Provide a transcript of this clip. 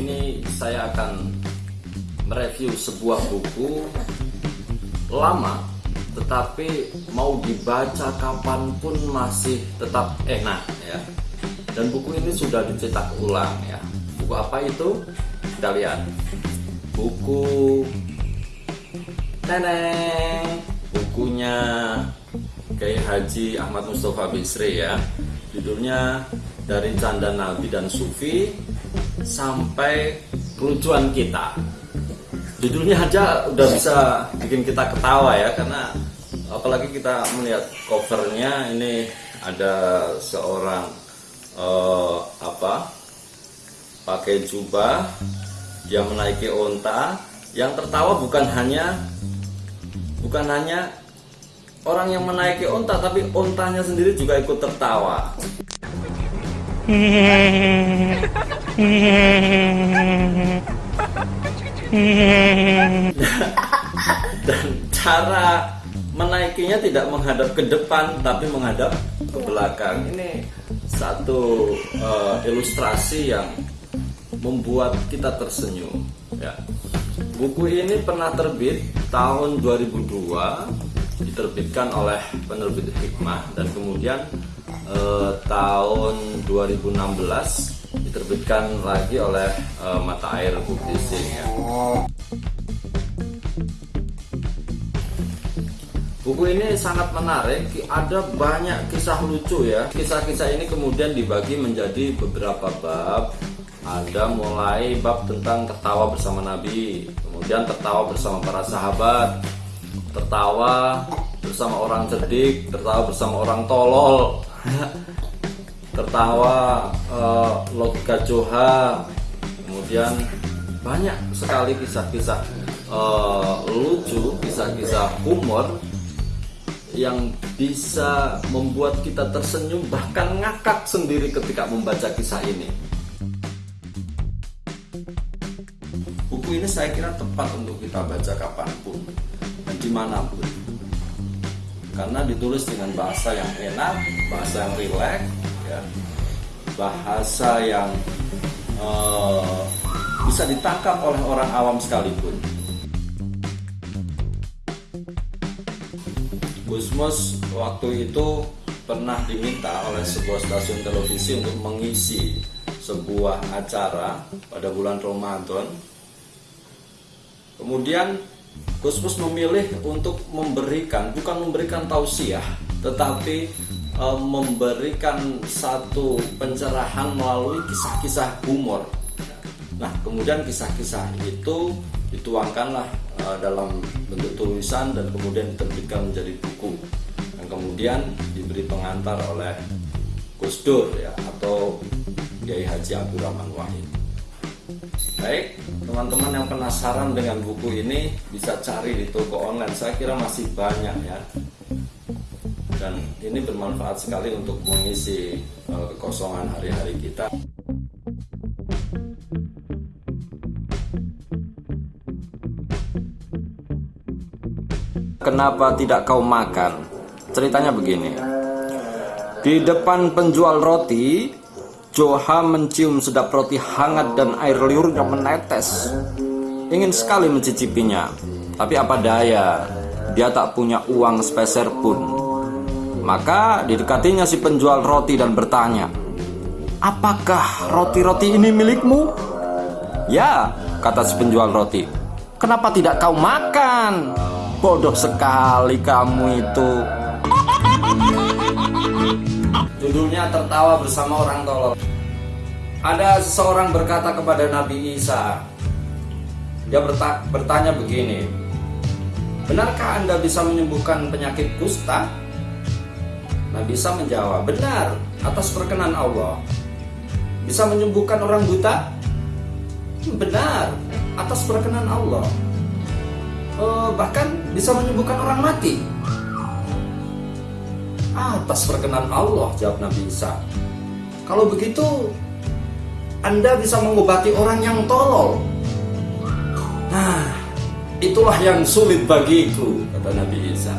ini saya akan mereview sebuah buku lama tetapi mau dibaca kapan pun masih tetap enak ya. Dan buku ini sudah dicetak ulang ya. Buku apa itu? Kita lihat. Buku neneng bukunya Kiai Haji Ahmad Mustafa Bisri ya. Judulnya dari canda Nabi dan Sufi sampai kelucuan kita. Judulnya aja udah bisa bikin kita ketawa ya karena apalagi kita melihat covernya ini ada seorang uh, apa pakai jubah dia menaiki onta. Yang tertawa bukan hanya bukan hanya orang yang menaiki onta tapi ontanya sendiri juga ikut tertawa dan cara menaikinya tidak menghadap ke depan tapi menghadap ke belakang. Ini satu uh, ilustrasi yang membuat kita tersenyum ya. Buku ini pernah terbit tahun 2002 diterbitkan oleh penerbit Hikmah dan kemudian eh, tahun 2016 diterbitkan lagi oleh uh, Mata Air Publishing ya. Buku ini sangat menarik, ada banyak kisah lucu ya. Kisah-kisah ini kemudian dibagi menjadi beberapa bab. Ada mulai bab tentang tertawa bersama Nabi, kemudian tertawa bersama para sahabat, tertawa bersama orang cerdik, tertawa bersama orang tolol. tertawa uh, logika Joha kemudian banyak sekali kisah-kisah uh, lucu kisah-kisah humor yang bisa membuat kita tersenyum bahkan ngakak sendiri ketika membaca kisah ini. Buku ini saya kira tepat untuk kita baca kapan pun dan di mana pun karena ditulis dengan bahasa yang enak bahasa yang rileks ya bahasa yang uh, bisa ditangkap oleh orang awam sekalipun. Gusmus waktu itu pernah diminta oleh sebuah stasiun televisi untuk mengisi sebuah acara pada bulan Ramadan. Kemudian Gusmus memilih untuk memberikan, bukan memberikan tausiah, tetapi e, memberikan satu pencerahan melalui kisah-kisah humor. Nah, kemudian kisah-kisah itu dituangkanlah e, dalam bentuk tulisan dan kemudian diterbitkan menjadi buku. Dan kemudian diberi pengantar oleh Gus Dur ya atau Kiai Haji Abdurrahman Wahid. Baik, teman-teman yang penasaran dengan buku ini bisa cari di toko online. Saya kira masih banyak ya dan ini bermanfaat sekali untuk mengisi uh, kekosongan hari-hari kita. Kenapa tidak kau makan? Ceritanya begini. Di depan penjual roti, Joha mencium sedap roti hangat dan air liurnya menetes. Ingin sekali mencicipinya, tapi apa daya, dia tak punya uang sepeser pun. Maka didekatinya si penjual roti dan bertanya, Apakah roti-roti ini milikmu? Ya, kata si penjual roti. Kenapa tidak kau makan? Bodoh sekali kamu itu. Judulnya tertawa bersama orang tolol. Ada seseorang berkata kepada Nabi Isa. Dia bertanya begini. Benarkah Anda bisa menyembuhkan penyakit kusta? Nabi Isa menjawab, benar atas perkenan Allah. Bisa menyembuhkan orang buta? Benar atas perkenan Allah. Uh, bahkan bisa menyembuhkan orang mati. Atas perkenan Allah, jawab Nabi Isa. Kalau begitu, Anda bisa mengobati orang yang tolol. Nah, itulah yang sulit bagiku, kata Nabi Isa.